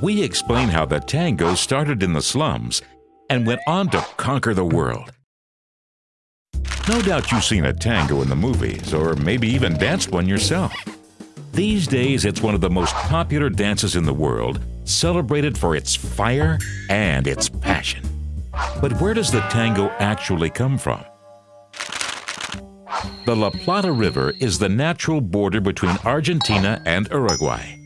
we explain how the tango started in the slums and went on to conquer the world. No doubt you've seen a tango in the movies, or maybe even danced one yourself. These days, it's one of the most popular dances in the world, celebrated for its fire and its passion. But where does the tango actually come from? The La Plata River is the natural border between Argentina and Uruguay.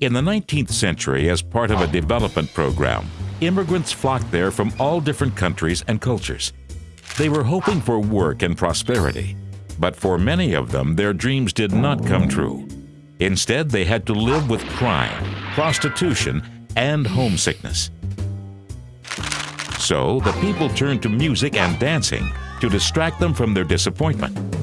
In the 19th century, as part of a development program, immigrants flocked there from all different countries and cultures. They were hoping for work and prosperity, but for many of them, their dreams did not come true. Instead, they had to live with crime, prostitution, and homesickness. So, the people turned to music and dancing to distract them from their disappointment.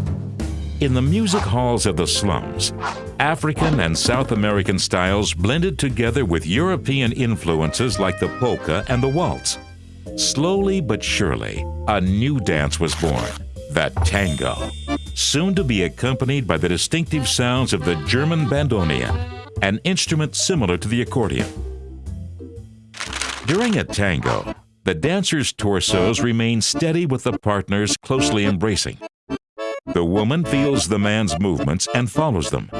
In the music halls of the slums, African and South American styles blended together with European influences like the polka and the waltz. Slowly but surely, a new dance was born, the tango, soon to be accompanied by the distinctive sounds of the German bandoneon, an instrument similar to the accordion. During a tango, the dancers' torsos remain steady with the partners closely embracing. The woman feels the man's movements and follows them,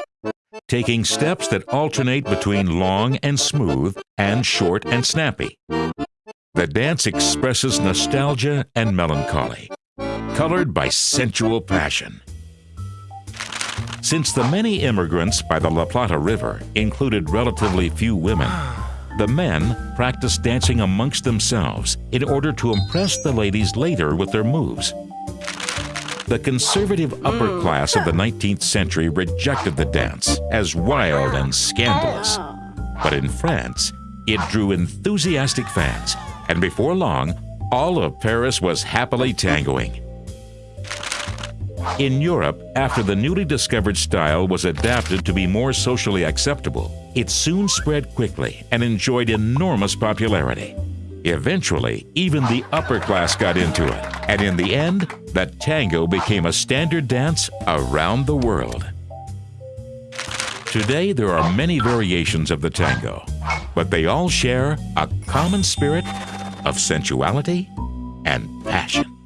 taking steps that alternate between long and smooth and short and snappy. The dance expresses nostalgia and melancholy, colored by sensual passion. Since the many immigrants by the La Plata River included relatively few women, the men practiced dancing amongst themselves in order to impress the ladies later with their moves. The conservative upper hmm. class of the 19th century rejected the dance as wild and scandalous. Oh. But in France, it drew enthusiastic fans, and before long, all of Paris was happily tangoing. In Europe, after the newly discovered style was adapted to be more socially acceptable, it soon spread quickly and enjoyed enormous popularity. Eventually, even the upper class got into it, and in the end, the tango became a standard dance around the world. Today, there are many variations of the tango, but they all share a common spirit of sensuality and passion.